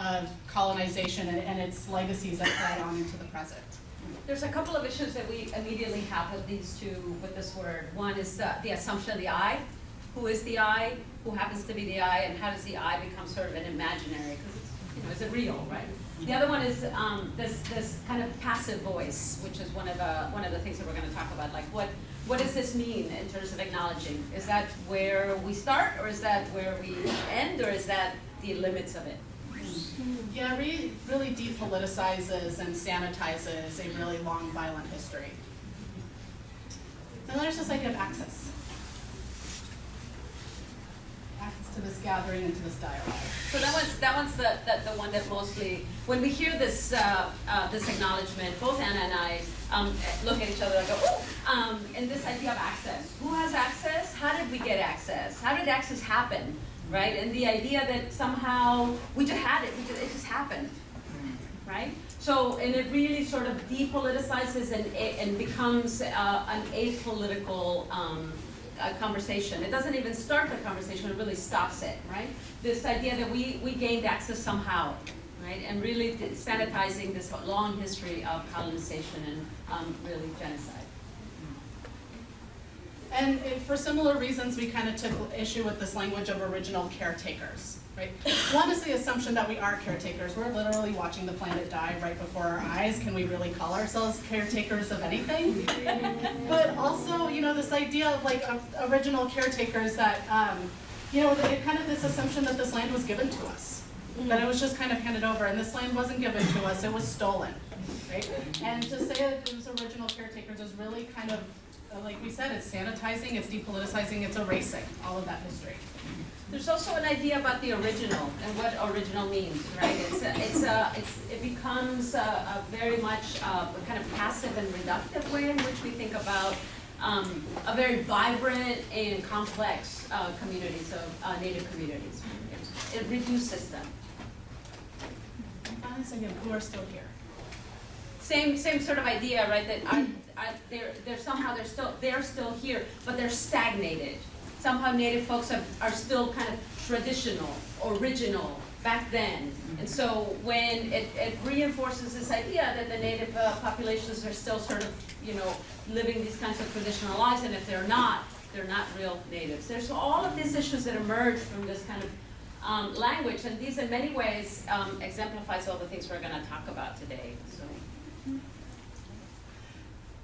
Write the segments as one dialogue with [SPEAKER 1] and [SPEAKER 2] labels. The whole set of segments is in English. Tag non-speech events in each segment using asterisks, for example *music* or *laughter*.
[SPEAKER 1] of colonization and, and its legacies that carry on into the present.
[SPEAKER 2] There's a couple of issues that we immediately have with these two, with this word. One is uh, the assumption of the I. Who is the I? Who happens to be the I? And how does the I become sort of an imaginary? Because you know, is it real, right? The other one is um, this this kind of passive voice, which is one of the one of the things that we're going to talk about. Like, what what does this mean in terms of acknowledging? Is that where we start, or is that where we end, or is that the limits of it?
[SPEAKER 1] Yeah, re- really depoliticizes and sanitizes a really long, violent history. And there's this idea of access. Access to this gathering and to this dialogue.
[SPEAKER 2] So that one's that one's the, the, the one that mostly when we hear this uh, uh, this acknowledgement, both Anna and I um, look at each other and go, oh, um, and this idea of access. Who has access? How did we get access? How did access happen? Right? And the idea that somehow we just had it, just, it just happened. Right? So, and it really sort of depoliticizes and, and becomes uh, an apolitical um, conversation. It doesn't even start the conversation, it really stops it, right? This idea that we, we gained access somehow, right? And really sanitizing this long history of colonization and um, really genocide.
[SPEAKER 1] And for similar reasons, we kind of took issue with this language of original caretakers, right? One is the assumption that we are caretakers. We're literally watching the planet die right before our eyes. Can we really call ourselves caretakers of anything? but also, you know, this idea of like of original caretakers that, um, you know, it kind of this assumption that this land was given to us. That it was just kind of handed over, and this land wasn't given to us, it was stolen, right? And to say that it was original caretakers is really kind of like we said, it's sanitizing, it's depoliticizing, it's erasing all of that history.
[SPEAKER 2] There's also an idea about the original and what original means, right? It's a, it's a, it's, it becomes a, a very much uh, a kind of passive and reductive way in which we think about um, a very vibrant and complex uh, communities of uh, native communities. It, it reduces them.
[SPEAKER 1] Honestly, are still here.
[SPEAKER 2] Same, same sort of idea, right? That They're, they're somehow they're still they're still here, but they're stagnated. Somehow Native folks are, are still kind of traditional, original back then. And so when it, it reinforces this idea that the Native uh, populations are still sort of, you know, living these kinds of traditional lives, and if they're not, they're not real natives. There's all of these issues that emerge from this kind of um, language, and these in many ways um, exemplifies all the things we're going to talk about today. So.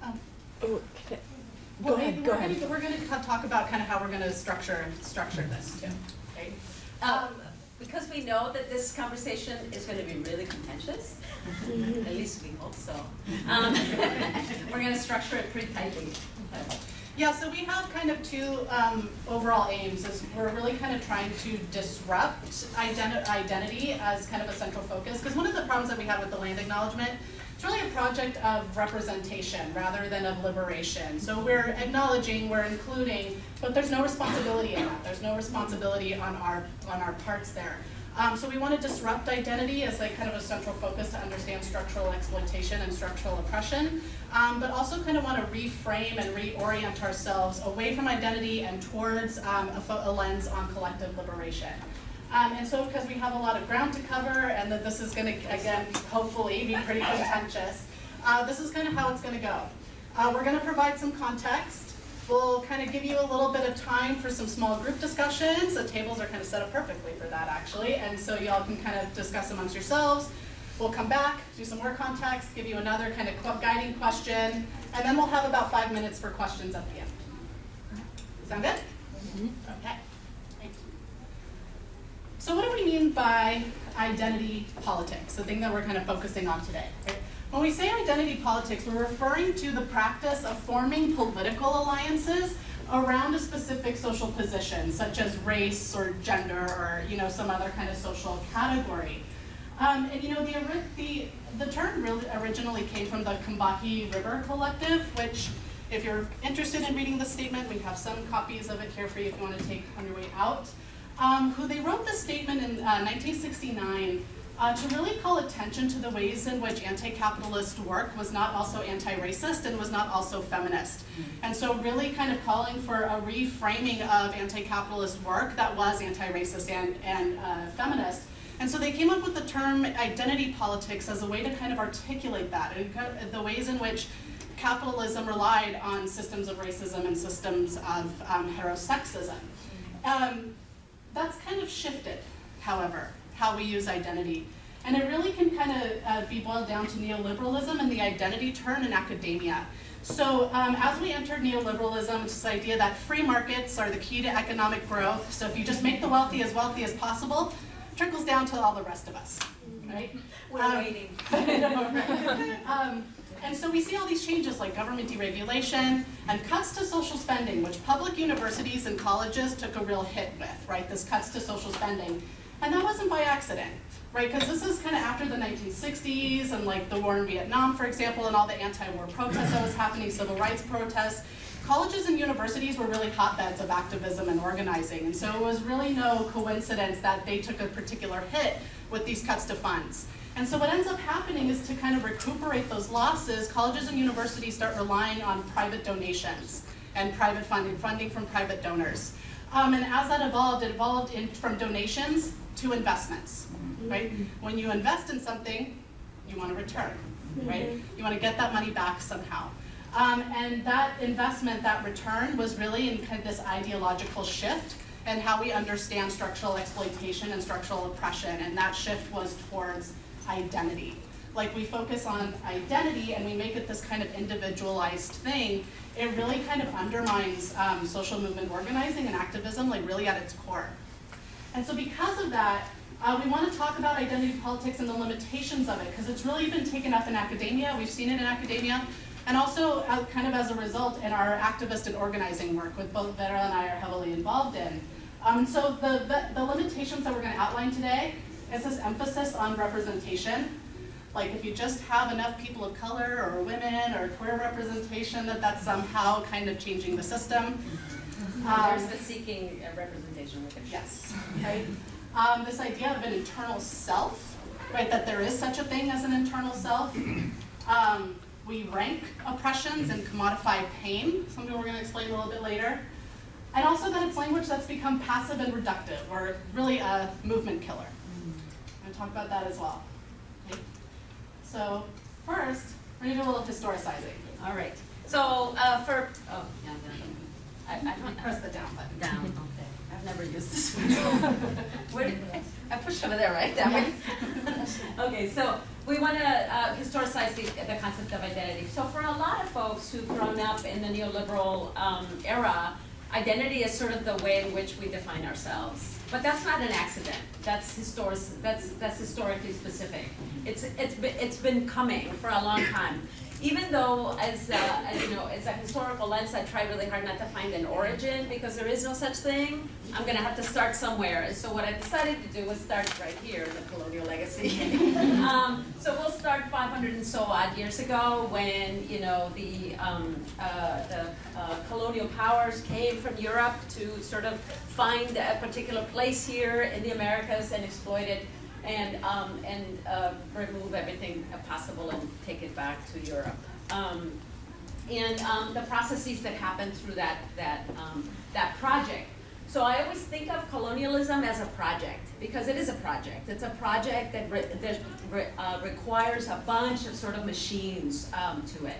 [SPEAKER 1] Um,
[SPEAKER 3] Oh, can I- Go
[SPEAKER 1] well,
[SPEAKER 3] ahead,
[SPEAKER 1] we're
[SPEAKER 3] go
[SPEAKER 1] gonna- We're gonna talk about kind of how we're gonna structure, structure this too, okay?
[SPEAKER 2] Um, because we know that this conversation is going to be really contentious, at least we hope so. Um, *laughs* we're going to structure it pretty tightly.
[SPEAKER 1] Yeah, so we have kind of two um, overall aims. Is we're really kind of trying to disrupt identi- identity as kind of a central focus. Because one of the problems that we have with the land acknowledgement, it's really a project of representation rather than of liberation. So we're acknowledging, we're including, but there's no responsibility in that. There's no responsibility on our on our parts there. Um, so we want to disrupt identity as like kind of a central focus to understand structural exploitation and structural oppression, um, but also kind of want to reframe and reorient ourselves away from identity and towards um, a, a lens on collective liberation. Um, and so because we have a lot of ground to cover and that this is going to, again, hopefully be pretty contentious, uh, this is kind of how it's going to go. Uh, we're going to provide some context. We'll kind of give you a little bit of time for some small group discussions. The tables are kind of set up perfectly for that, actually. And so y'all can kind of discuss amongst yourselves. We'll come back, do some more context, give you another kind of guiding question, and then we'll have about five minutes for questions at the end. Sound good? Okay. So what do we mean by identity politics, the thing that we're kind of focusing on today? right? When we say identity politics, we're referring to the practice of forming political alliances around a specific social position, such as race or gender or you know some other kind of social category. Um, and you know the, the the term really originally came from the Combahee River Collective, which if you're interested in reading the statement, we have some copies of it here for you if you want to take on your way out um, who they wrote this statement in uh, 1969 uh, to really call attention to the ways in which anti-capitalist work was not also anti-racist and was not also feminist. And so really kind of calling for a reframing of anti-capitalist work that was anti-racist and, and uh, feminist And so they came up with the term identity politics as a way to kind of articulate that, and the ways in which capitalism relied on systems of racism and systems of um, heterosexism. Um, that's kind of shifted, however, how we use identity. And it really can kind of uh, be boiled down to neoliberalism and the identity turn in academia. So um, as we entered neoliberalism, it's this idea that free markets are the key to economic growth. So if you just make the wealthy as wealthy as possible, trickles down to all the rest of us, right?
[SPEAKER 2] We're
[SPEAKER 1] Um,
[SPEAKER 2] waiting. *laughs*
[SPEAKER 1] I know, right? *laughs* Um, and so we see all these changes like government deregulation and cuts to social spending, which public universities and colleges took a real hit with, right? This cuts to social spending. And that wasn't by accident, right? Because this is kind of after the 1960s and like the war in Vietnam, for example, and all the anti-war protests that was happening, civil rights protests. Colleges and universities were really hotbeds of activism and organizing. And so it was really no coincidence that they took a particular hit with these cuts to funds. And so what ends up happening is to kind of recuperate those losses, colleges and universities start relying on private donations and private funding, funding from private donors. Um, and as that evolved, it evolved in, from donations to investments, right? When you invest in something, you want a return, right? You want to get that money back somehow. Um, and that investment, that return, was really in kind of this ideological shift and how we understand structural exploitation and structural oppression. And that shift was towards identity. Like we focus on identity and we make it this kind of individualized thing, it really kind of undermines um, social movement organizing and activism, like really at its core. And so because of that, uh, we want to talk about identity politics and the limitations of it, because it's really been taken up in academia. We've seen it in academia, and also uh, kind of as a result in our activist and organizing work, with both Vera and I are heavily involved in. Um, so the, the, the limitations that we're going to outline today is this emphasis on representation. Like if you just have enough people of color or women or queer representation, that that's somehow kind of changing the system.
[SPEAKER 2] There's
[SPEAKER 1] Um,
[SPEAKER 2] the seeking representation.
[SPEAKER 1] Yes, right? Um, this idea of an internal self, right, that there is such a thing as an internal self. Um, we rank oppressions and commodify pain, something we're gonna explain a little bit later. And also that it's language that's become passive and reductive, or really a movement killer. I'm gonna talk about that as well. Okay? So first, we're gonna do a little historicizing.
[SPEAKER 2] All right. So, uh, for, oh, yeah, down. I, I don't
[SPEAKER 1] Press the down button.
[SPEAKER 2] Down, *laughs* okay. I've never used this one. *laughs* I pushed over there, right? That way? *laughs* Okay, so we want to uh, historicize the, the concept of identity. So for a lot of folks who've grown up in the neoliberal um, era, identity is sort of the way in which we define ourselves. But that's not an accident. That's historic. That's that's historically specific. It's it's been it's been coming for a long time. Even though, as, uh, as you know, as a historical lens, I try really hard not to find an origin because there is no such thing. I'm going to have to start somewhere. And so what I decided to do was start right here in the colonial legacy. *laughs* um, so we'll start 500 and so odd years ago when you know the um, uh, the uh, colonial powers came from Europe to sort of find a particular place here in the Americas and exploit it and, um, and, uh, remove everything possible and take it back to Europe. Um, and, um, the processes that happen through that, that, um, that project. So I always think of colonialism as a project, because it is a project. It's a project that, re- that re- uh, requires a bunch of sort of machines, um, to it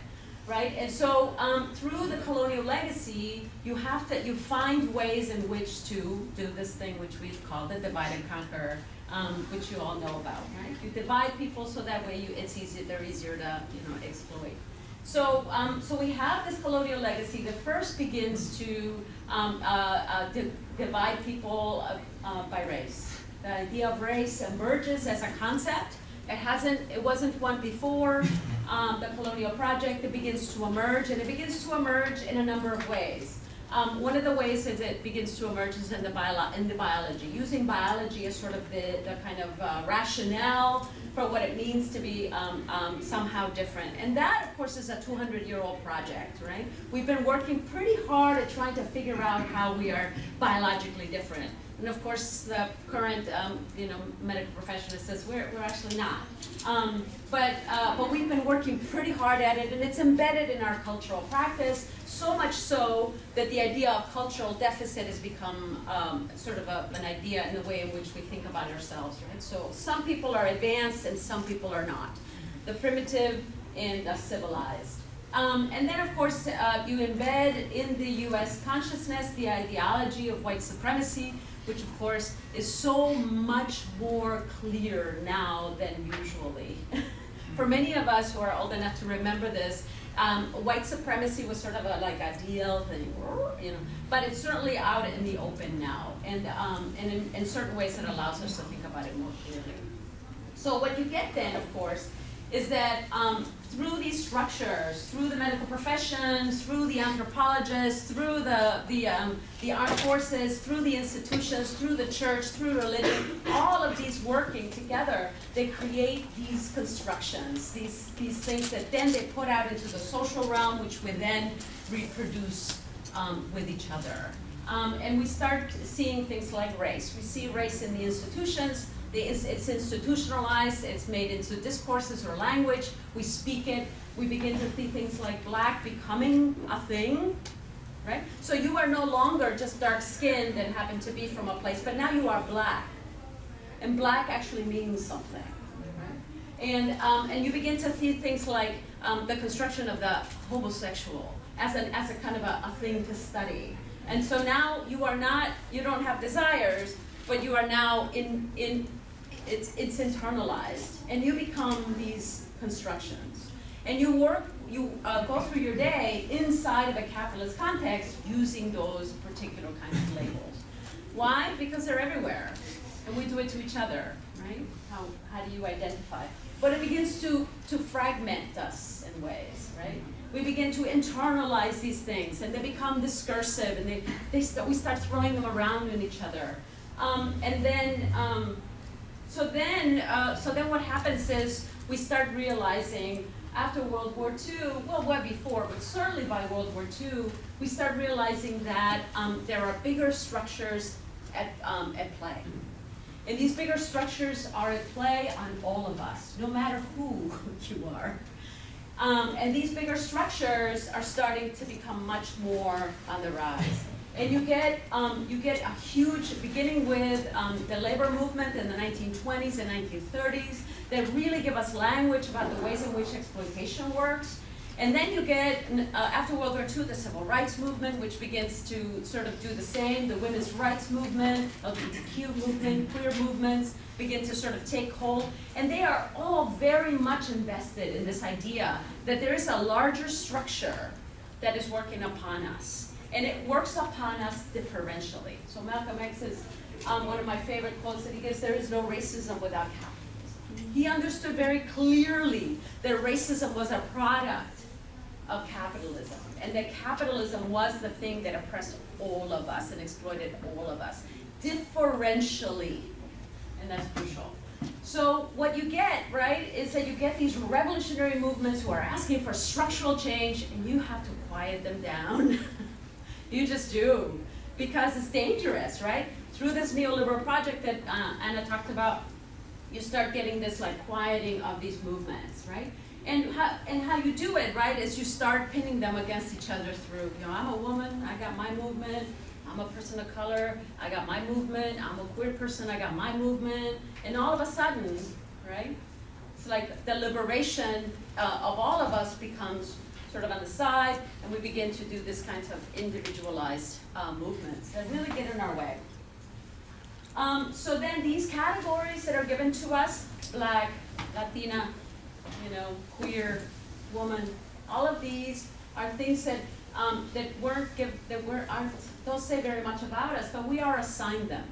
[SPEAKER 2] right? And so um, through the colonial legacy, you have to you find ways in which to do this thing which we've called the divide and conquer, um, which you all know about, right? You divide people so that way you it's easier they're easier to you know exploit. So um, so we have this colonial legacy that first begins to um, uh, uh, di- divide people uh, uh, by race. The idea of race emerges as a concept. It hasn't, it wasn't one before um, the colonial project. It begins to emerge, and it begins to emerge in a number of ways. Um, one of the ways that it begins to emerge is in the, bio- in the biology, using biology as sort of the, the kind of uh, rationale for what it means to be um, um, somehow different. And that, of course, is a 200-year-old project, right? We've been working pretty hard at trying to figure out how we are biologically different. And of course, the current, um, you know, medical professional says we're, we're actually not. Um, but, uh, but we've been working pretty hard at it and it's embedded in our cultural practice, so much so that the idea of cultural deficit has become um, sort of a, an idea in the way in which we think about ourselves, right? So some people are advanced and some people are not. The primitive and the civilized. Um, and then, of course, uh, you embed in the US consciousness the ideology of white supremacy, which, of course, is so much more clear now than usually. *laughs* For many of us who are old enough to remember this, um, white supremacy was sort of a, like a deal thing, you know, but it's certainly out in the open now, and, um, and in, in certain ways it allows us to think about it more clearly. So what you get then, of course, is that um, through these structures, through the medical profession, through the anthropologists, through the, the, um, the armed forces, through the institutions, through the church, through religion, all of these working together, they create these constructions, these, these things that then they put out into the social realm, which we then reproduce um, with each other. Um, and we start seeing things like race. We see race in the institutions, it's, it's institutionalized, it's made into discourses or language, we speak it, we begin to see things like black becoming a thing, right? So you are no longer just dark skinned and happen to be from a place, but now you are black. And black actually means something. Right? And, um, and you begin to see things like um, the construction of the homosexual as, an, as a kind of a, a thing to study. And so now you are not, you don't have desires, but you are now in, in it's, it's internalized, and you become these constructions. And you work, you uh, go through your day inside of a capitalist context using those particular kinds of labels. Why? Because they're everywhere, and we do it to each other, right? How, how do you identify? But it begins to, to fragment us in ways, right? We begin to internalize these things, and they become discursive, and they, they st we start throwing them around in each other. Um, and then, um, so then, uh, so then what happens is we start realizing after World War II, well, well before, but certainly by World War II, we start realizing that um, there are bigger structures at, um, at play. And these bigger structures are at play on all of us, no matter who *laughs* you are. Um, and these bigger structures are starting to become much more on the rise. And you get, um, you get a huge, beginning with um, the labor movement in the 1920s and 1930s, that really give us language about the ways in which exploitation works. And then you get, uh, after World War II, the civil rights movement, which begins to sort of do the same. The women's rights movement, LGBTQ movement, queer movements begin to sort of take hold. And they are all very much invested in this idea that there is a larger structure that is working upon us and it works upon us differentially. So Malcolm X is um, one of my favorite quotes that he gives, there is no racism without capitalism. He understood very clearly that racism was a product of capitalism, and that capitalism was the thing that oppressed all of us and exploited all of us, differentially, and that's crucial. So what you get, right, is that you get these revolutionary movements who are asking for structural change, and you have to quiet them down. *laughs* You just do. Because it's dangerous, right? Through this neoliberal project that uh, Anna talked about, you start getting this like quieting of these movements, right? And how, and how you do it, right, is you start pinning them against each other through, you know, I'm a woman, I got my movement, I'm a person of color, I got my movement, I'm a queer person, I got my movement, and all of a sudden, right, it's like the liberation uh, of all of us becomes sort of on the side, and we begin to do this kind of individualized uh, movements that really get in our way. Um, so then these categories that are given to us, black, Latina, you know, queer, woman, all of these are things that um, that weren't give that were aren't don't say very much about us, but we are assigned them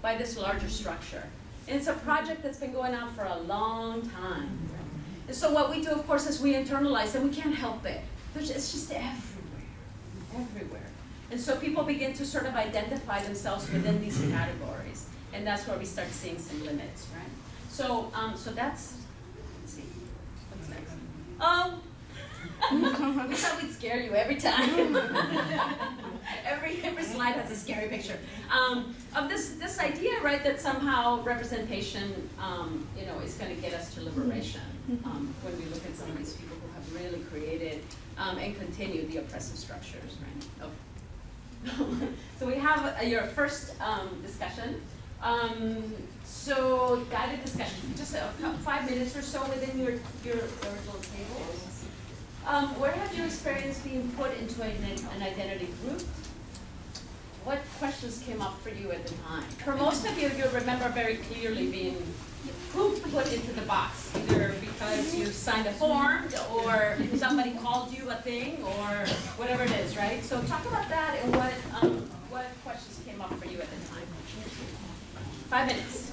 [SPEAKER 2] by this larger structure. And it's a project that's been going on for a long time. So what we do, of course, is we internalize and we can't help it. There's, it's just everywhere, everywhere. And so people begin to sort of identify themselves within these categories. And that's where we start seeing some limits, right? So, um, so that's, let's see, what's next? Um,
[SPEAKER 4] we thought we'd scare you every time. *laughs* every every slide has a scary picture um, of this this idea, right? That somehow representation, um, you know, is going to get us to liberation. Um, when we look at some of these people who have really created um, and continued the oppressive structures, right? Oh. *laughs* so we have uh, your first um, discussion. Um, so guided discussion, just five minutes or so within your your, your little tables. Um, where have you experienced being put into an, an identity group? What questions came up for you at the time? For most of you, you remember very clearly being put into the box, either because you signed a form or somebody called you a thing or whatever it is, right? So talk about that and what um, what questions came up for you at the time. Five minutes.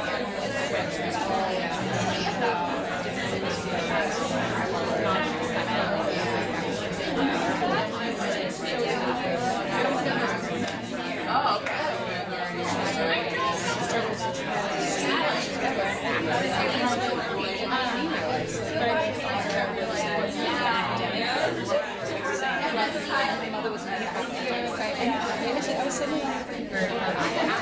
[SPEAKER 3] Oh, sitting for a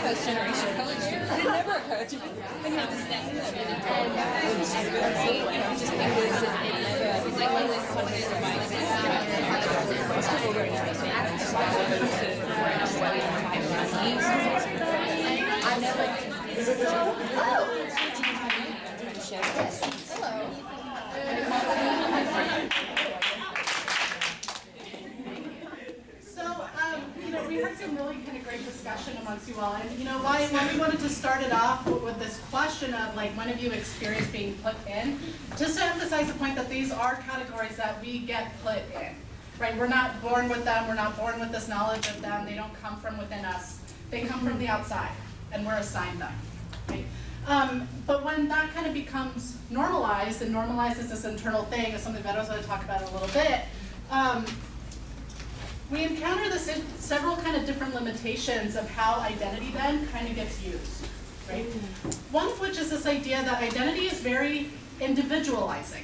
[SPEAKER 3] post generation. It never occurred to me. And he was that, and was just great, you know, just because of the, he's like, this is what it is, my Most people were interested. I never.
[SPEAKER 1] So, um, you know, we had some really kind of great all, and you know, why, why we wanted to start it off with with this question of like, when have you experienced being put in? Just to emphasize the point that these are categories that we get put in, right? We're not born with them, we're not born with this knowledge of them, they don't come from within us. They come from the outside, and we're assigned them, right? Um, but when that kind of becomes normalized and normalizes this internal thing, is something that I was gonna talk about in a little bit, um, we encounter this in several kind of different limitations of how identity then kind of gets used, right? Mm-hmm. One of which is this idea that identity is very individualizing,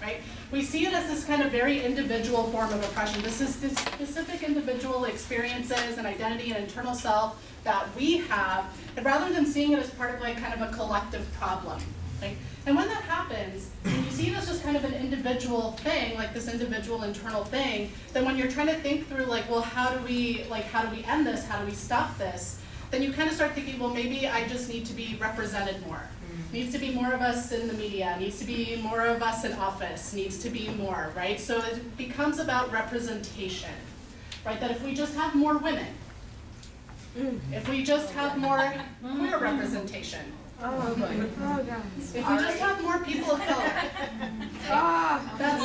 [SPEAKER 1] right? We see it as this kind of very individual form of oppression. This is this specific individual experiences and identity and internal self that we have, and rather than seeing it as part of like kind of a collective problem, And when that happens, and you see it as just kind of an individual thing, like this individual internal thing, then when you're trying to think through like, well, how do we, like, how do we end this? How do we stop this? Then you kind of start thinking, well, maybe I just need to be represented more. Mm-hmm. Needs to be more of us in the media, needs to be more of us in office, needs to be more, right? So it becomes about representation, right? That if we just have more women, mm-hmm. if we just have more queer representation,
[SPEAKER 5] Oh, boy. Oh, God.
[SPEAKER 1] if we just have more people of color, *laughs*
[SPEAKER 5] Ah.
[SPEAKER 1] that's,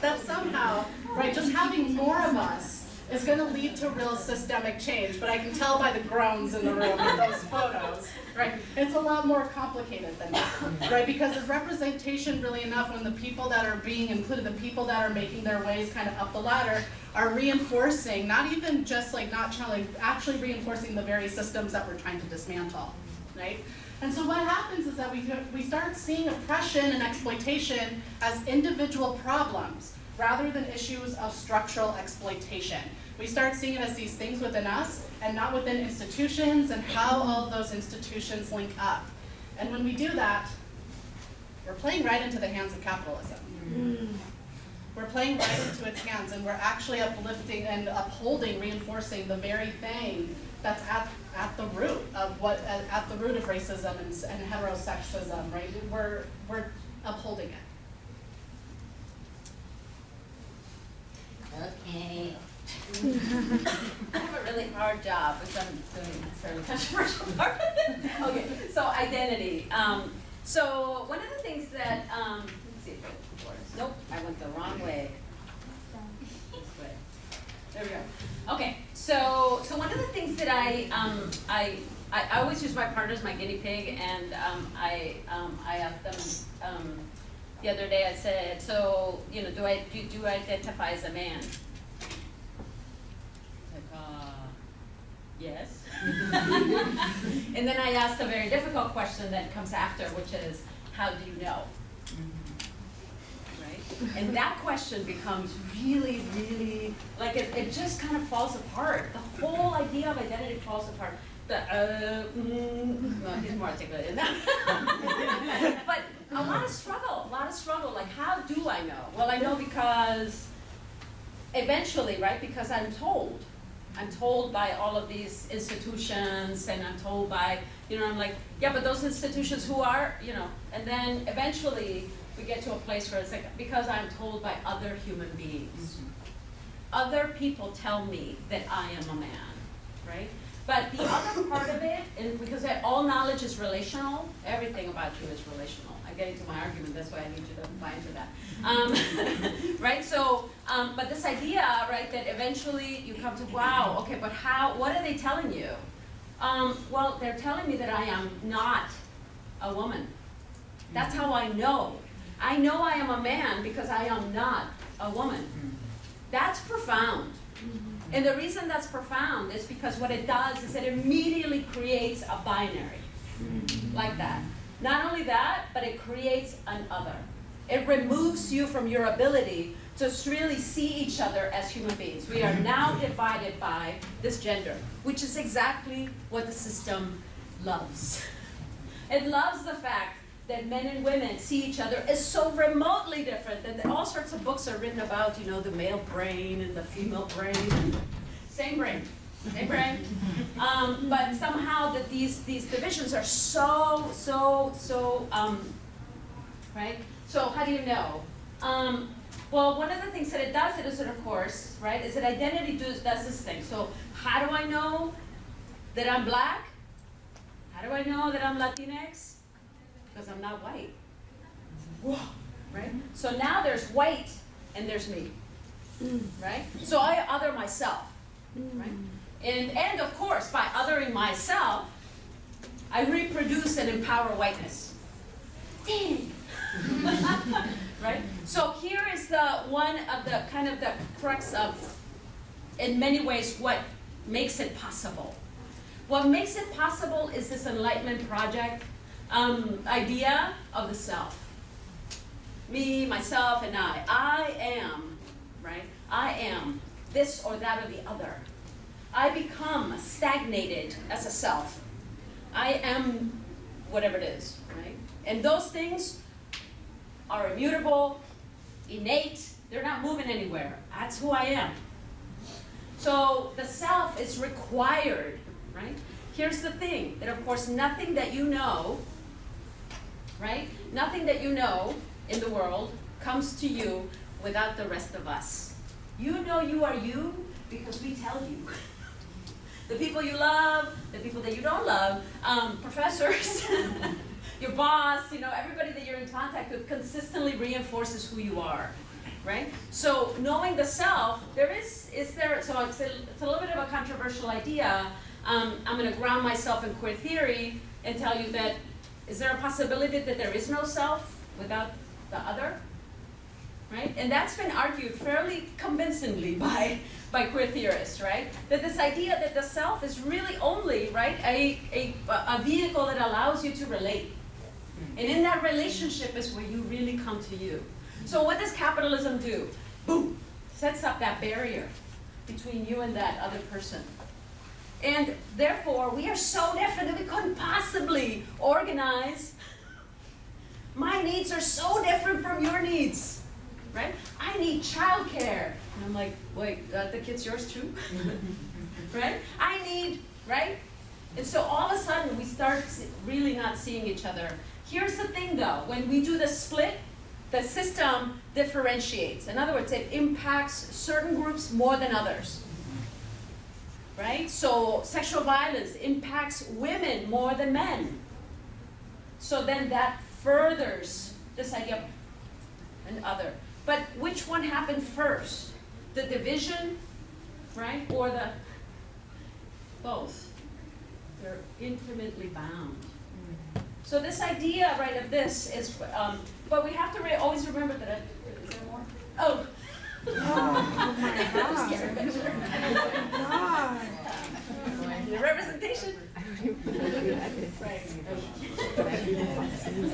[SPEAKER 1] that somehow, right, just having more of us is gonna lead to real systemic change, but I can tell by the groans in the room in those *laughs* photos, right? It's a lot more complicated than that, right? Because is representation really enough when the people that are being included, the people that are making their ways kind of up the ladder are reinforcing, not even just like not trying, actually reinforcing the very systems that we're trying to dismantle, right? And so what happens is that we, we start seeing oppression and exploitation as individual problems rather than issues of structural exploitation. We start seeing it as these things within us and not within institutions and how all of those institutions link up. And when we do that, we're playing right into the hands of capitalism. We're playing right into its hands and we're actually uplifting and upholding, reinforcing the very thing that's at, at the root of what, at, at the root of racism and, and heterosexism, right? We're, we're upholding it.
[SPEAKER 2] Okay. I have a really hard job, which I'm doing a fairly controversial *laughs* part. okay, so identity. Um, so one of the things that um, let's see if it works. Nope, I went the wrong way. This way. There we go. Okay, so so one of the things that I um, I, I I always use my partner as my guinea pig, and um, I um, I asked them um, the other day. I said, so you know, do I do, do I identify as a man? Like, uh, yes. *laughs* and then I asked a very difficult question that comes after, which is, how do you know? Right? And that question becomes really, really, like it, it just kind of falls apart. The whole idea of identity falls apart. The, uh, mm, well, he's more articulate than that. *laughs* but a lot of struggle, a lot of struggle. Like, how do I know? Well, I know because eventually, right? Because I'm told. I'm told by all of these institutions, and I'm told by, you know, I'm like, yeah, but those institutions who are, you know, and then eventually we get to a place where it's like, because I'm told by other human beings. Mm-hmm. Other people tell me that I am a man, right? But the other part of it, and because all knowledge is relational, everything about you is relational. I'm getting to my argument, that's why I need you to buy into that. Um, *laughs* right, so, um, but this idea, right, that eventually you come to, wow, okay, but how, what are they telling you? Um, well, they're telling me that I am not a woman. That's how I know. I know I am a man because I am not a woman. That's profound. And the reason that's profound is because what it does is it immediately creates a binary, like that. Not only that, but it creates an other. It removes you from your ability to really see each other as human beings. We are now mm-hmm. divided by this gender, which is exactly what the system loves. *laughs* It loves the fact that men and women see each other as so remotely different that all sorts of books are written about, you know, the male brain and the female brain. *laughs* Same brain, brain. Um, but somehow that these, these divisions are so, so, so, um, right? So how do you know? Um, well, one of the things that it does, it is that of course, right, is that identity does, does this thing. So how do I know that I'm black? How do I know that I'm Latinx? Because I'm not white. Whoa, right? So now there's white and there's me, right? So I other myself, right? And, and of course, by othering myself, I reproduce and empower whiteness. Dang. *laughs* right? So here is the one of the kind of the crux of, in many ways, what makes it possible. What makes it possible is this Enlightenment Project um, idea of the self. Me, myself, and I. I am, right? I am this or that or the other. I become stagnated as a self. I am whatever it is, right? And those things are immutable, innate, they're not moving anywhere. That's who I am. So the self is required, right? Here's the thing, that of course nothing that you know, right? Nothing that you know in the world comes to you without the rest of us. You know you are you because we tell you. *laughs* The people you love, the people that you don't love, um, professors, *laughs* your boss, you know, everybody that you're in contact with consistently reinforces who you are, right? So knowing the self, there is, is there, so it's a, it's a little bit of a controversial idea. Um, I'm gonna ground myself in queer theory and tell you that, is there a possibility that there is no self without the other? Right? And that's been argued fairly convincingly *laughs* by, by queer theorists, right? That this idea that the self is really only, right, a, a, a vehicle that allows you to relate. And in that relationship is where you really come to you. So what does capitalism do? Boom, sets up that barrier between you and that other person. And therefore, we are so different that we couldn't possibly organize. *laughs* My needs are so different from your needs, right? I need childcare. And I'm like, wait, uh, the kid's yours too? *laughs* right? I need, right? And so all of a sudden, we start really not seeing each other. Here's the thing though, when we do the split, the system differentiates. In other words, it impacts certain groups more than others. Right? So sexual violence impacts women more than men. So then that furthers this idea of an other. But which one happened first? The division, right? Or the both? They're intimately bound. So this idea, right, of this is, um, but we have to re- always remember that. Is there more? Oh.
[SPEAKER 5] Oh my god. God. *laughs*
[SPEAKER 2] The representation. *laughs*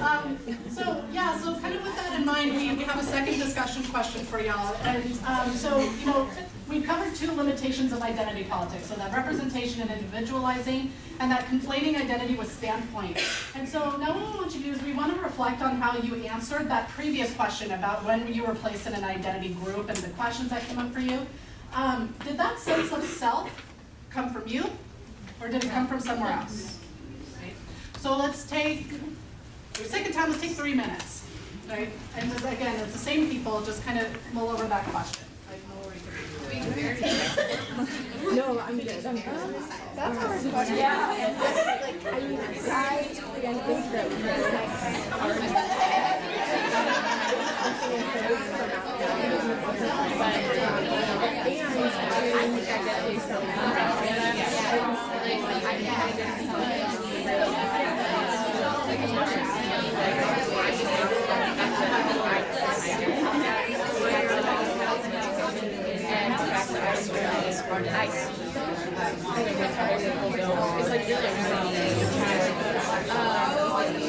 [SPEAKER 1] Um, so, yeah, so kind of with that in mind, we, we have a second discussion question for y'all. And, um, so, you know, we've covered two limitations of identity politics. So that representation and individualizing, and that conflating identity with standpoint. And so now what we want you to do is we want to reflect on how you answered that previous question about when you were placed in an identity group and the questions that came up for you. Um, did that sense of self come from you, or did it come from somewhere else? So let's take for the sake of time, let's take three minutes, right? And just, again, it's the same people, just kind of mull over that question. Like, mull over
[SPEAKER 5] No, I'm good. I'm good. That's a hard question. Yeah. I mean, I again think that the next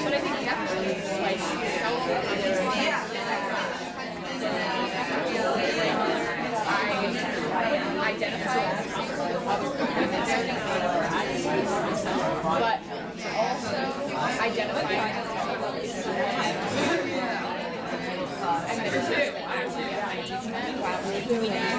[SPEAKER 3] but I think definitely like I identify as a
[SPEAKER 6] problem but also identify. While doing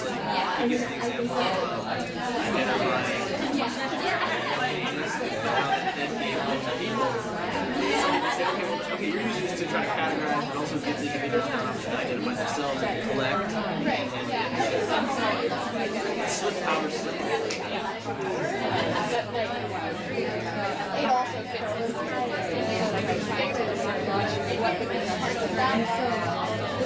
[SPEAKER 6] Like, I give the example of identifying Okay, you're using this to try to categorize, but also give the individual an option to identify themselves and collect. And, and slip power slip.
[SPEAKER 3] it also fits into like I'm trying to what the parts of that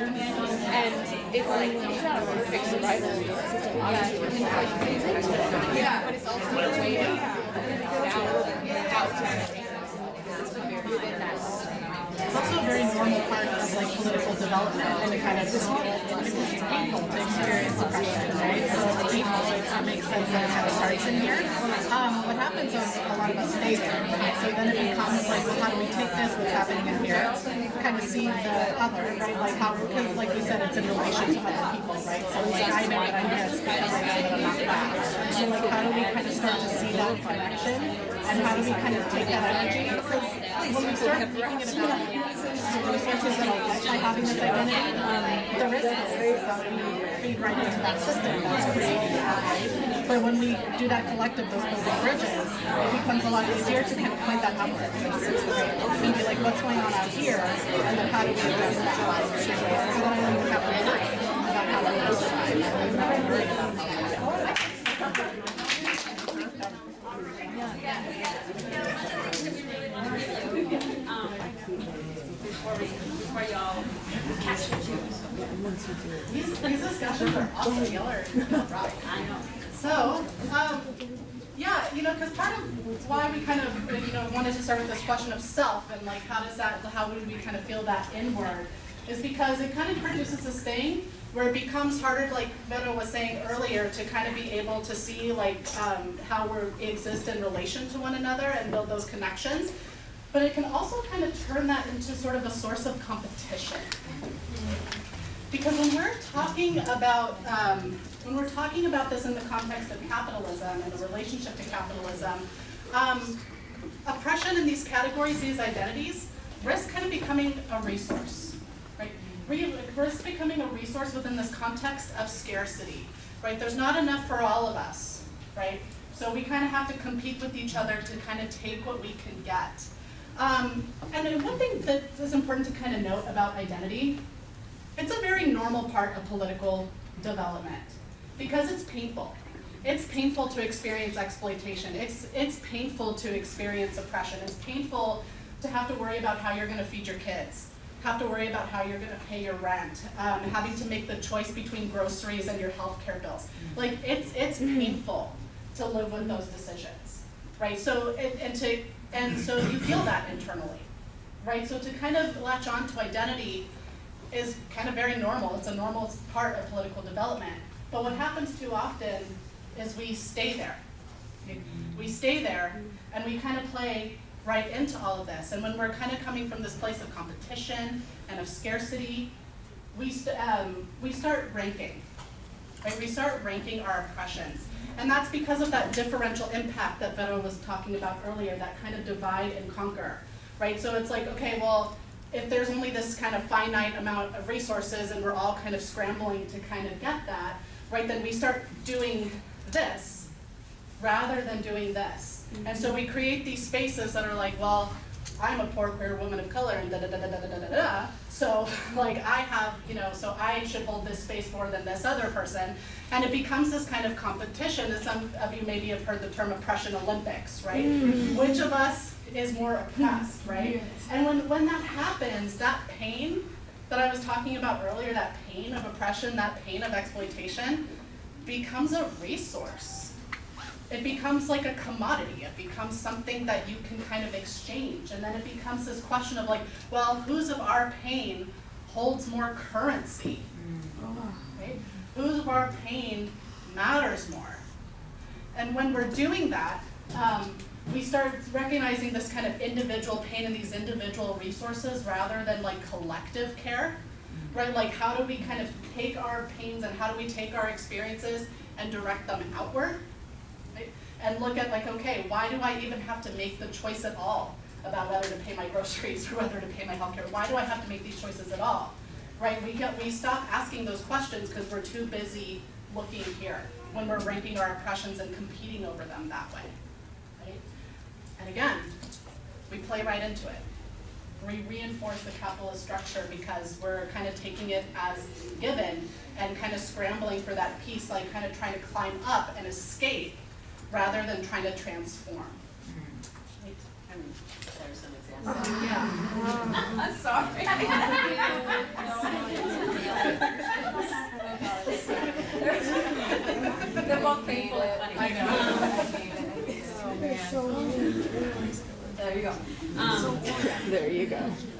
[SPEAKER 5] and it's like it's not a perfect survival system, obviously. Yeah, but it's also a way to out how to.
[SPEAKER 1] It's also a very normal part of like political development and kind of because it's painful to experience oppression, right? So it's painful, so it makes sense that it kind of starts in here. Um, what happens is a lot of us stay there, right? So then it becomes like, well, how do we take this, what's happening in here, kind of see the other, right? Like how, because like you said, it's in relation to other people, right? So like I know that I miss, but I know that I'm not back. So like how do we kind of start to see that connection? And how do we kind of take that energy? Because when we start thinking about resources get by having this identity, um, the risk is that we feed right into that system that's that. But when we do that collective, those building bridges, it becomes a lot easier to kind of point that upward. And be like, what's going on out here? And then how do we address that? So then have to worry about how to
[SPEAKER 2] Before y'all.
[SPEAKER 1] These, discussions are awesome, y'all right.
[SPEAKER 2] I know.
[SPEAKER 1] So, um, yeah, you know, because part of why we kind of, you know, wanted to start with this question of self and like how does that, how would we kind of feel that inward, is because it kind of produces this thing where it becomes harder, like Vero was saying earlier, to kind of be able to see like um, how we exist in relation to one another and build those connections. But it can also kind of turn that into sort of a source of competition. Because when we're talking about um, when we're talking about this in the context of capitalism and the relationship to capitalism, um, oppression in these categories, these identities, risk kind of becoming a resource, risk becoming a resource within this context of scarcity, right? There's not enough for all of us, right? So we kind of have to compete with each other to kind of take what we can get. Um, and one thing that is important to kind of note about identity it's a very normal part of political development because it's painful. It's painful to experience exploitation. It's, it's painful to experience oppression. It's painful to have to worry about how you're going to feed your kids, have to worry about how you're going to pay your rent, um, having to make the choice between groceries and your health care bills. Like it's, it's painful to live with those decisions, right? So and, and to and so you feel that internally, right? So to kind of latch on to identity is kind of very normal. It's a normal part of political development. But what happens too often is we stay there. We stay there and we kind of play right into all of this. And when we're kind of coming from this place of competition and of scarcity, we, st- um, we start ranking. Right? We start ranking our oppressions. And that's because of that differential impact that Vero was talking about earlier, that kind of divide and conquer. Right? So it's like, okay, well, if there's only this kind of finite amount of resources and we're all kind of scrambling to kind of get that, right, then we start doing this rather than doing this. And so we create these spaces that are like, well, I'm a poor queer woman of color and da da da da da da da da. So *laughs* like I have, you know, so I should hold this space more than this other person. And it becomes this kind of competition, and some of you maybe have heard the term oppression Olympics, right? Mm. Which of us is more oppressed, *laughs* right? And when, when that happens, that pain that I was talking about earlier, that pain of oppression, that pain of exploitation, becomes a resource. It becomes like a commodity. It becomes something that you can kind of exchange. And then it becomes this question of like, well, whose of our pain holds more currency? Right? Whose of our pain matters more? And when we're doing that, um, we start recognizing this kind of individual pain and these individual resources rather than like collective care, right? Like how do we kind of take our pains and how do we take our experiences and direct them outward? And look at like, okay, why do I even have to make the choice at all about whether to pay my groceries *laughs* or whether to pay my healthcare? Why do I have to make these choices at all? Right, we get, we stop asking those questions because we're too busy looking here when we're ranking our impressions and competing over them that way, right? And again, we play right into it. We reinforce the capitalist structure because we're kind of taking it as given and kind of scrambling for that piece, like kind of trying to climb up and escape rather than trying to transform. Right? I mean,
[SPEAKER 2] There's an example.
[SPEAKER 1] Yeah. *laughs*
[SPEAKER 2] I'm sorry. *laughs* They're both painful and funny. There you go. Um,
[SPEAKER 5] There you go.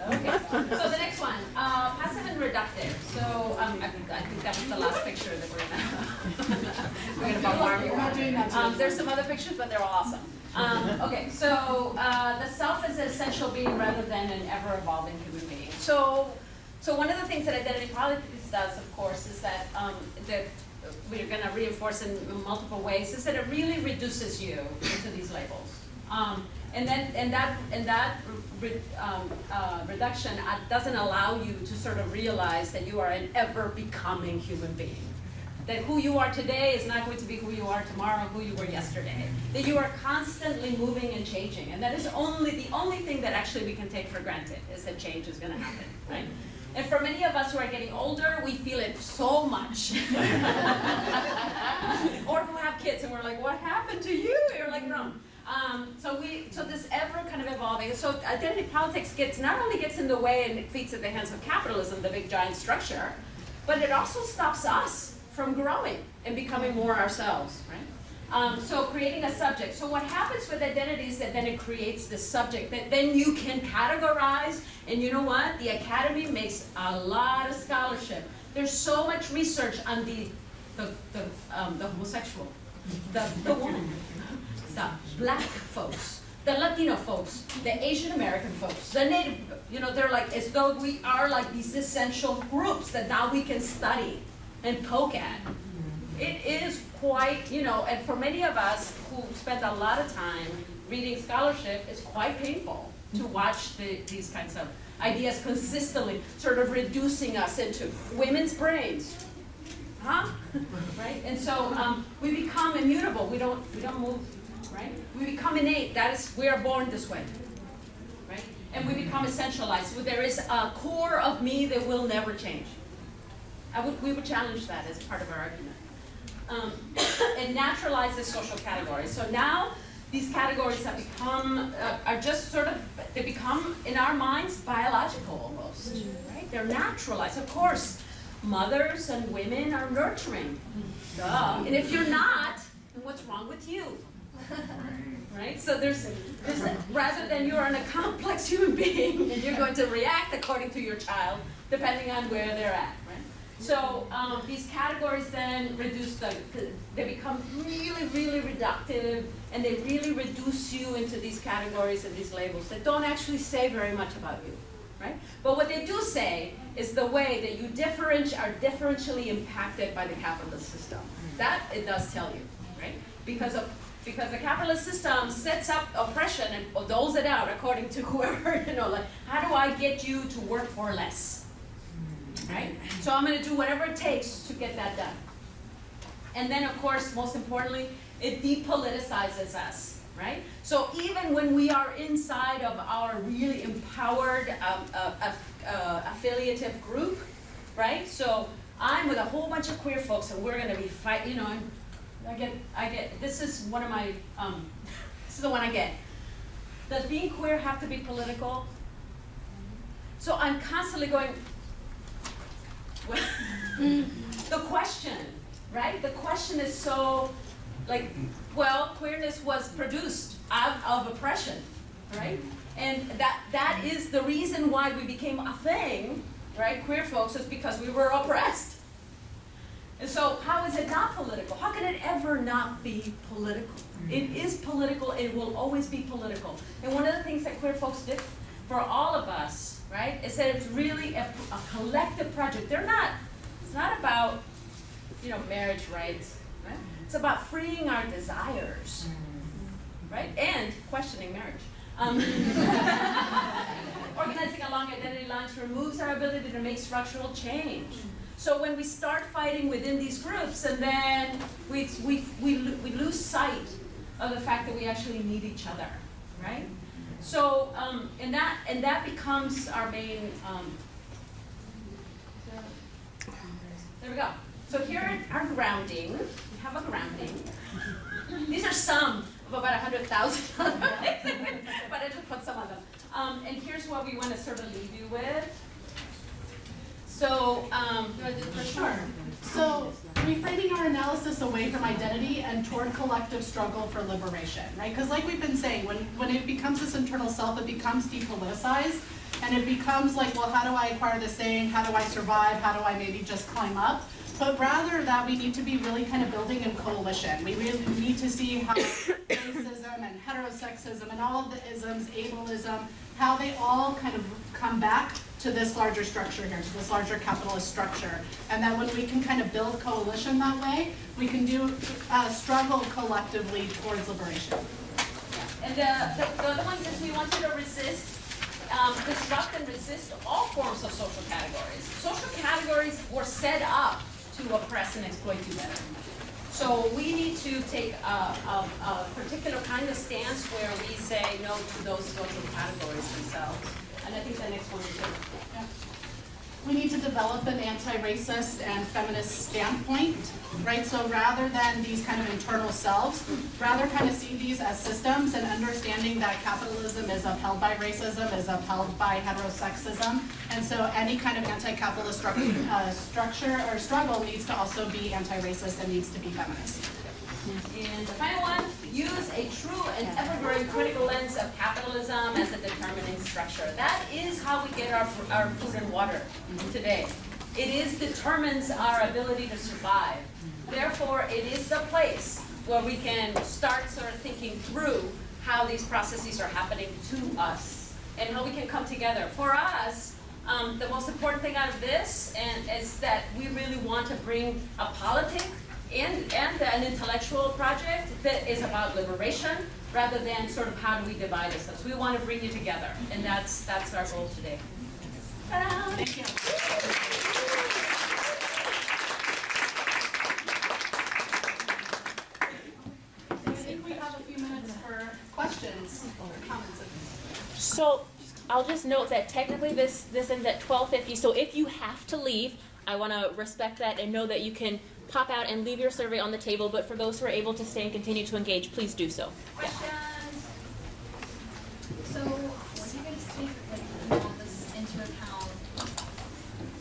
[SPEAKER 2] Okay, so the next one, uh, passive and reductive. So, um, I think, I think that was the last picture that we're gonna, we're gonna bombard you
[SPEAKER 1] We're not doing that
[SPEAKER 2] with. Um, there's some other pictures, but they're awesome. Um, okay, so, uh, the self is an essential being rather than an ever-evolving human being. So, so one of the things that identity politics does, of course, is that, um, that we're gonna reinforce in multiple ways, is that it really reduces you into these labels. Um, and then, and that, and that re- um, uh, reduction uh, doesn't allow you to sort of realize that you are an ever-becoming human being. That who you are today is not going to be who you are tomorrow, who you were yesterday. That you are constantly moving and changing, and that is only, the only thing that actually we can take for granted, is that change is gonna happen, right? And for many of us who are getting older, we feel it so much. *laughs* or who have kids and we're like, what happened to you? You're like, no. Um, so we, so this ever kind of evolving. So identity politics gets not only gets in the way and it feeds at the hands of capitalism, the big giant structure, but it also stops us from growing and becoming more ourselves, right? Um, so creating a subject. So what happens with identity is that then it creates this subject that then you can categorize. And you know what? The academy makes a lot of scholarship. There's so much research on the the the, um, the homosexual, the the woman, the black folks, the Latino folks, the Asian American folks, the Native. You know, they're like as though we are like these essential groups that now we can study and poke at. It is quite, you know, and for many of us who spend a lot of time reading scholarship, it's quite painful to watch the, these kinds of ideas consistently sort of reducing us into women's brains. Huh? *laughs* right? And so um, we become immutable. We don't, we don't move, right? We become innate. That is, we are born this way. Right? And we become essentialized. There is a core of me that will never change. I would, we would challenge that as part of our argument. Um, *coughs* and naturalize the social categories. So now these categories have become, uh, are just sort of, they become in our minds biological almost, right? They're naturalized. Of course, mothers and women are nurturing. Duh. And if you're not, then what's wrong with you? *laughs* Right? So there's, there's a, rather than you're an, a complex human being *laughs* and you're going to react according to your child, depending on where they're at? So um, these categories then reduce the, they become really, really reductive and they really reduce you into these categories and these labels that don't actually say very much about you, right? But what they do say is the way that you are differentially impacted by the capitalist system. That it does tell you, right? Because of because the capitalist system sets up oppression and doles it out according to *laughs* whoever, you know, like, how do I get you to work for less? Right? So I'm gonna do whatever it takes to get that done. And then, of course, most importantly, it depoliticizes us, right? So even when we are inside of our really empowered um, uh, uh, uh, affiliative group, right? So I'm with a whole bunch of queer folks, and we're gonna be fight. You know, I get, I get. This is one of my. Um, *laughs* this is the one I get. Does being queer have to be political? So I'm constantly going. Well, mm-hmm. the question, right? The question is so, like, well, queerness was produced out of oppression, right? And that that is the reason why we became a thing, right? Queer folks is because we were oppressed. And so, how is it not political? How can it ever not be political? It mm-hmm. is political. It will always be political. And one of the things that queer folks did for all of us, right, is that it's really a, a collective project. They're not. It's not about, you know, marriage rights. Right? It's about freeing our desires, right? And questioning marriage. Um, *laughs* organizing along identity lines removes our ability to make structural change. So when we start fighting within these groups, and then we, we, we, we lose sight of the fact that we actually need each other, right? So, um, and that, and that becomes our main, um, there we go. So here are our grounding, we have a grounding. These are some of about a hundred thousand, *laughs* but I just put some of them. Um, and here's what we want to sort of leave you with. So, um, do I do the first one?
[SPEAKER 1] So reframing our analysis away from identity and toward collective struggle for liberation, right? Because like we've been saying, when, when it becomes this internal self, it becomes depoliticized. And it becomes like, well, how do I acquire this thing? How do I survive? How do I maybe just climb up? But rather that we need to be really kind of building in coalition. We really need to see how *coughs* racism and heterosexism and all of the isms, ableism, how they all kind of come back to this larger structure here, to this larger capitalist structure. And that when we can kind of build coalition that way, we can do, uh, struggle collectively towards liberation.
[SPEAKER 2] And uh, the, the other one is we want you to resist, um, disrupt and resist all forms of social categories. Social categories were set up to oppress and exploit you better. So we need to take a, a, a particular kind of stance where we say no to those social categories themselves. And I think the next one.
[SPEAKER 1] We need to develop an anti-racist and feminist standpoint, right? So rather than these kind of internal selves, rather kind of see these as systems and understanding that capitalism is upheld by racism, is upheld by heterosexism. And so any kind of anti-capitalist stru- uh, structure or struggle needs to also be anti-racist and needs to be feminist.
[SPEAKER 2] And the final one, use a true and ever-growing critical lens of capitalism as a determining structure. That is how we get our, our food and water today. It is determines our ability to survive. Therefore, it is the place where we can start sort of thinking through how these processes are happening to us and how we can come together. For us, um, the most important thing out of this and is that we really want to bring a politic and, and an intellectual project that is about liberation rather than sort of how do we divide ourselves. We want to bring you together, and that's, that's our goal today.
[SPEAKER 1] Thank you. I think we have a few minutes for questions, comments.
[SPEAKER 7] So I'll just note that technically this this ends at 12:50. So if you have to leave, I want to respect that and know that you can pop out and leave your survey on the table. But for those who are able to stay and continue to engage, please do so.
[SPEAKER 2] Questions?
[SPEAKER 8] So, what do you guys think, like, taking all this into account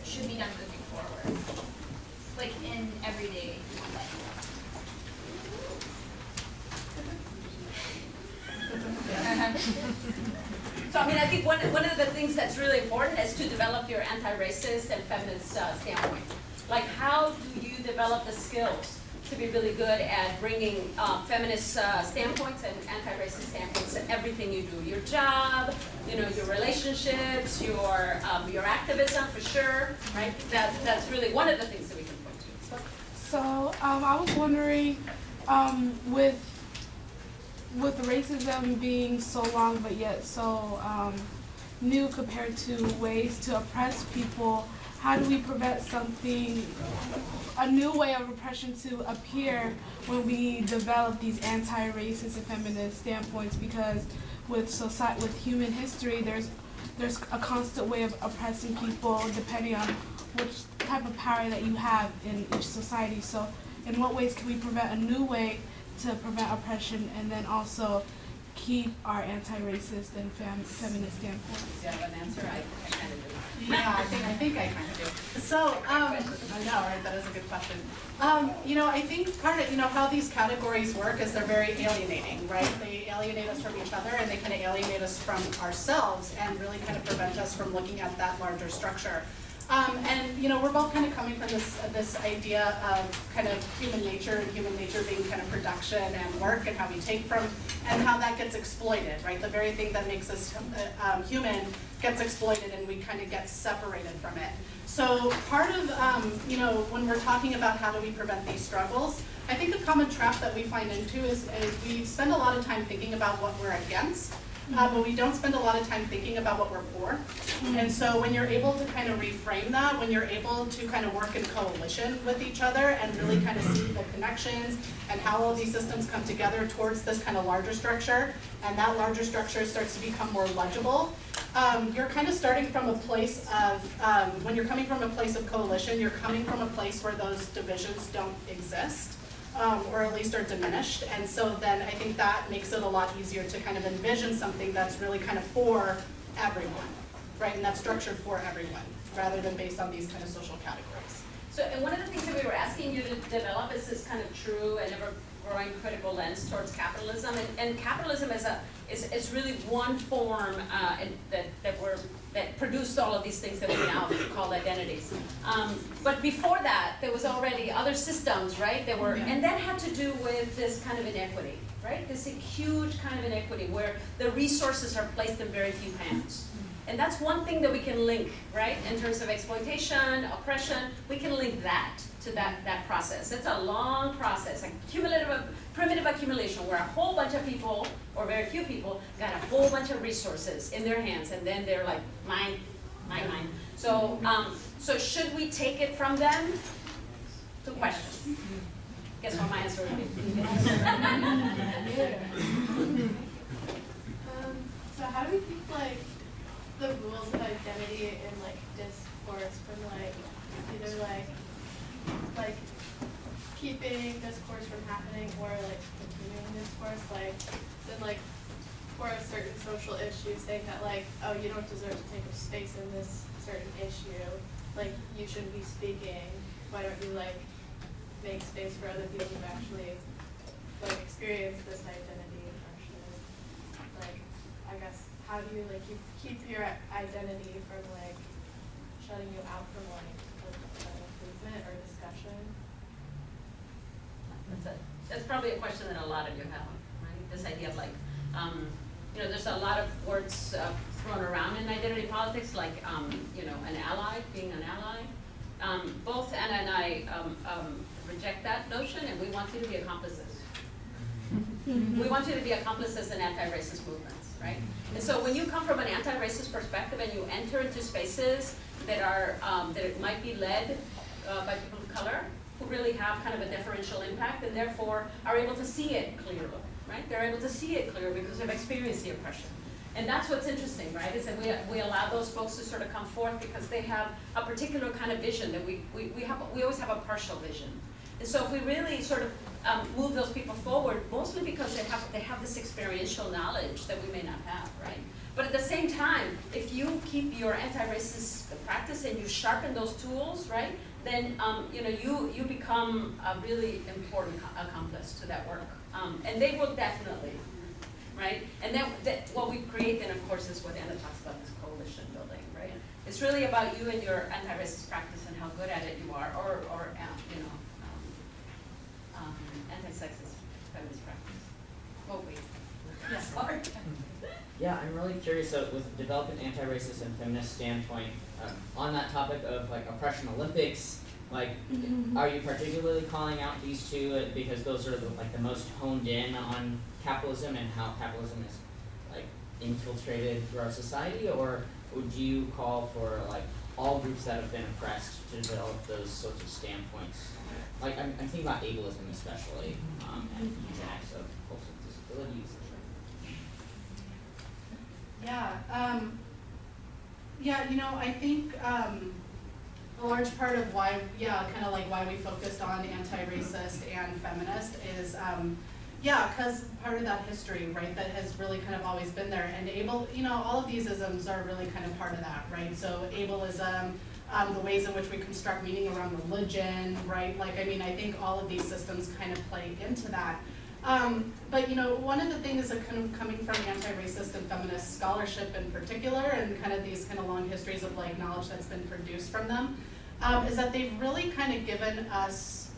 [SPEAKER 8] should be done moving forward? Like, in everyday life? *laughs*
[SPEAKER 2] So I mean, I think one, one of the things that's really important is to develop your anti-racist and feminist uh, standpoint. Like, how do you develop the skills to be really good at bringing um, feminist uh, standpoints and anti-racist standpoints to everything you do? Your job, you know, your relationships, your um, your activism for sure, right? That that's really one of the things that we can point to.
[SPEAKER 4] So um, I was wondering, um, with with racism being so long but yet so um, new compared to ways to oppress people, how do we prevent something, a new way of oppression to appear when we develop these anti-racist and feminist standpoints? Because with society, with human history, there's there's a constant way of oppressing people depending on which type of power that you have in each society. So, in what ways can we prevent a new way to prevent oppression and then also keep our anti-racist and fem- feminist standpoints?
[SPEAKER 2] Do you have an answer? I, kind of.
[SPEAKER 1] Yeah, I think, I think I kind of do. So, um, I know, right, that is a good question. Um, you know, I think part of, you know, how these categories work is they're very alienating, right? They alienate us from each other and they kind of alienate us from ourselves and really kind of prevent us from looking at that larger structure. Um, and, you know, we're both kind of coming from this, uh, this idea of kind of human nature and human nature being kind of production and work and how we take from, and how that gets exploited, right? The very thing that makes us uh, um, human gets exploited and we kind of get separated from it. So part of, um, you know, when we're talking about how do we prevent these struggles, I think a common trap that we find into is, is we spend a lot of time thinking about what we're against, uh, but we don't spend a lot of time thinking about what we're for. And so when you're able to kind of reframe that, when you're able to kind of work in coalition with each other and really kind of see the connections and how all these systems come together towards this kind of larger structure, and that larger structure starts to become more legible, um, you're kind of starting from a place of, um, when you're coming from a place of coalition, you're coming from a place where those divisions don't exist um, or at least are diminished. And so then I think that makes it a lot easier to kind of envision something that's really kind of for everyone, right? And that's structured for everyone, rather than based on these kind of social categories.
[SPEAKER 2] So, and one of the things that we were asking you to develop is this kind of true and ever growing critical lens towards capitalism. And, and capitalism is a, is, is really one form, uh, that, that we're, that produced all of these things that we now call identities. Um, but before that, there was already other systems, right, that were, and that had to do with this kind of inequity, right? This huge kind of inequity where the resources are placed in very few hands. And that's one thing that we can link, right, in terms of exploitation, oppression, we can link that to that, that process. It's a long process, a cumulative, primitive accumulation where a whole bunch of people, or very few people, got a whole bunch of resources in their hands and then they're like, mine, mine, mine. So, um, so should we take it from them? Two questions. Guess what my answer would be? *laughs*
[SPEAKER 9] Um, so how do we think like the rules of identity in like discourse from like either like like keeping discourse from happening or like continuing discourse like then like for a certain social issue saying that like oh you don't deserve to take a space in this certain issue like you shouldn't be speaking. Why don't you like make space for other people who actually like experience this identity oppression like I guess how do you like keep keep your identity from like shutting you out from like the, the movement or discussion?
[SPEAKER 2] That's a, that's probably a question that a lot of you have, right? This idea of like, um, you know, there's a lot of words uh, thrown around in identity politics, like, um, you know, an ally, being an ally. Um, both Anna and I um, um, reject that notion, and we want you to be accomplices. *laughs* we want you to be accomplices in anti-racist movements, right? And so when you come from an anti-racist perspective and you enter into spaces that are um, that might be led uh, by people of color who really have kind of a differential impact and therefore are able to see it clearly, right? They're able to see it clear because they've experienced the oppression. And that's what's interesting, right, is that we, we allow those folks to sort of come forth because they have a particular kind of vision that we, we, we, have, we always have a partial vision. And so if we really sort of um, move those people forward, mostly because they have, they have this experiential knowledge that we may not have, right? But at the same time, if you keep your anti-racist practice and you sharpen those tools, right, then um, you know you you become a really important accomplice to that work, um, and they will definitely, right? And then that, what we create then, of course, is what Anna talks about, this coalition building, right? It's really about you and your anti-racist practice and how good at it you are, or or uh, you know, um, um, anti-sexist feminist practice. What we, yes, *laughs* Art.
[SPEAKER 10] Yeah, I'm really curious so with developing anti-racist and feminist standpoint um, on that topic of like oppression Olympics. Like, are you particularly calling out these two uh, because those are the, like the most honed in on capitalism and how capitalism is like infiltrated through our society, or would you call for like all groups that have been oppressed to develop those sorts of standpoints? Like, I'm, I'm thinking about ableism especially, um, and eugenics of folks with disabilities.
[SPEAKER 1] Yeah, um, yeah, you know, I think, um, a large part of why, yeah, kind of like why we focused on anti-racist and feminist is, um, yeah, because part of that history, right, that has really kind of always been there. And able, you know, all of these isms are really kind of part of that, right? So ableism, um, the ways in which we construct meaning around religion, right? Like, I mean, I think all of these systems kind of play into that. Um, but you know, one of the things that kind of coming from anti-racist and feminist scholarship in particular, and kind of these kind of long histories of like knowledge that's been produced from them, um, is that they've really kind of given us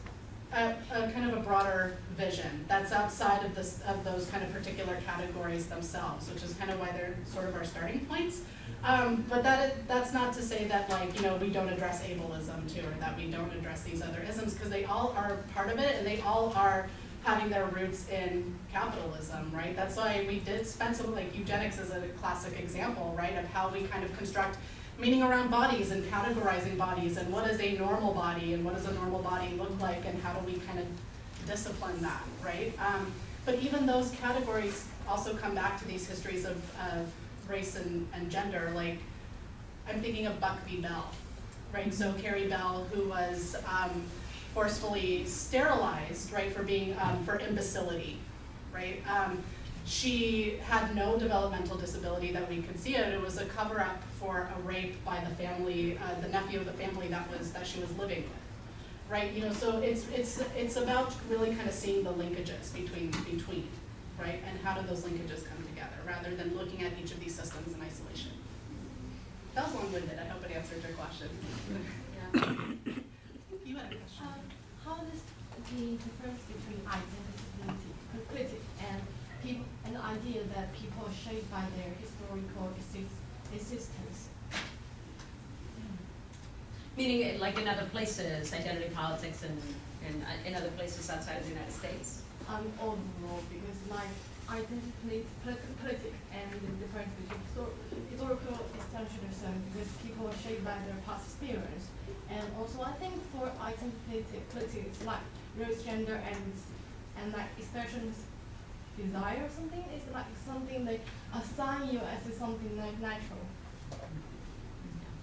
[SPEAKER 1] a, a kind of a broader vision that's outside of this of those kind of particular categories themselves, which is kind of why they're sort of our starting points. Um, but that that's not to say that like, you know, we don't address ableism too, or that we don't address these other isms, because they all are part of it, and they all are having their roots in capitalism, right? That's why we did spend some, like eugenics is a classic example, right, of how we kind of construct meaning around bodies and categorizing bodies, and what is a normal body, and what does a normal body look like, and how do we kind of discipline that, right? Um, but even those categories also come back to these histories of, of race and, and gender, like, I'm thinking of Buck v. Bell, right? So Carrie Bell, who was um, forcefully sterilized, right, for being, um, for imbecility, right? Um, she had no developmental disability that we could see it. It was a cover-up for a rape by the family, uh, the nephew of the family that was that she was living with, right? You know, so it's it's it's about really kind of seeing the linkages between between, right? And how do those linkages come together, rather than looking at each of these systems in isolation. That was long-winded. I hope it answered your question. *laughs* You had a question.
[SPEAKER 11] Um, how does the difference between identity critic and people, an idea that people are shaped by their historical exist, existence?
[SPEAKER 2] Meaning, uh, like in other places, identity politics and, and uh, in other places outside of the United States.
[SPEAKER 11] Um, overall, because like identity polit- politic and the difference between histor- historical extensionism, um, because people are shaped by their past experience. And also, I think for identity politic, it's like race, gender, and and like expressions desire or something. It's like something they assign you as something like natural.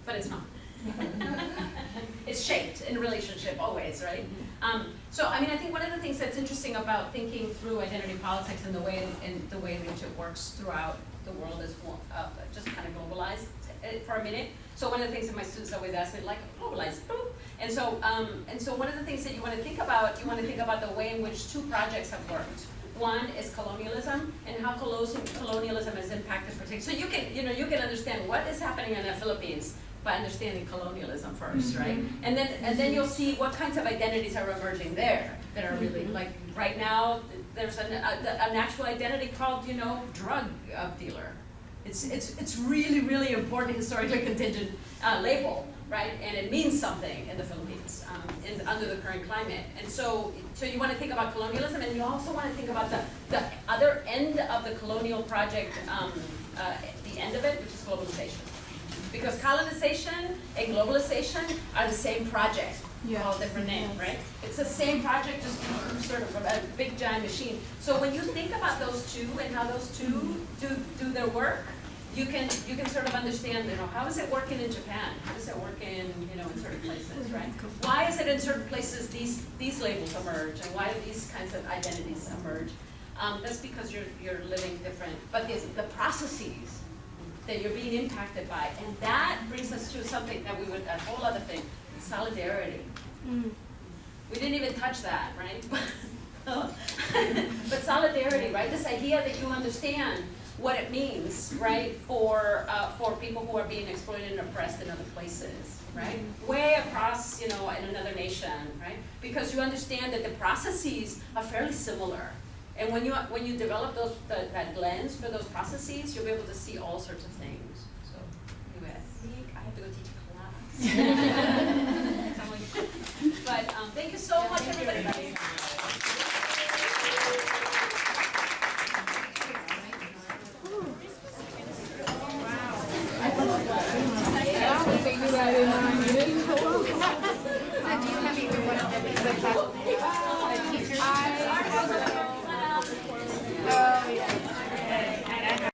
[SPEAKER 2] But it's not. *laughs* it's shaped in relationship always, right? Um, so, I mean, I think one of the things that's interesting about thinking through identity politics and the way in, the way in which it works throughout the world is uh, just kind of globalized uh, for a minute. So one of the things that my students always ask me, like, globalized, boop. And so, um, and so one of the things that you want to think about, you want to think about the way in which two projects have worked. One is colonialism and how colonialism has impacted particular. So you can, you know, you can understand what is happening in the Philippines by understanding colonialism first, right? And then and then you'll see what kinds of identities are emerging there that are really like right now. There's an, a, an actual identity called you know drug uh, dealer. It's it's it's really really important historically contingent uh, label, right? And it means something in the Philippines um, in, under the current climate. And so so you want to think about colonialism, and you also want to think about the the other end of the colonial project, um, uh, the end of it, which is globalization. Because colonization and globalization are the same project,
[SPEAKER 4] Yeah.
[SPEAKER 2] all different names, right? It's the same project, just sort of a big giant machine. So when you think about those two and how those two do, do their work, you can you can sort of understand, you know, how is it working in Japan? How does it work in, you know, in certain places, right? Why is it in certain places these these labels emerge and why do these kinds of identities emerge? Um, that's because you're you're living different, but the, the processes that you're being impacted by. And that brings us to something that we would, a whole other thing, solidarity.
[SPEAKER 4] Mm.
[SPEAKER 2] We didn't even touch that, right? *laughs* but solidarity, right? This idea that you understand what it means, right, for uh, for people who are being exploited and oppressed in other places, right? Way across, you know, in another nation, right? Because you understand that the processes are fairly similar. And when you when you develop those the, that lens for those processes, you'll be able to see all sorts of things. So anyway, I think I have to go teach a class. *laughs* *laughs* but um, thank you so much, everybody.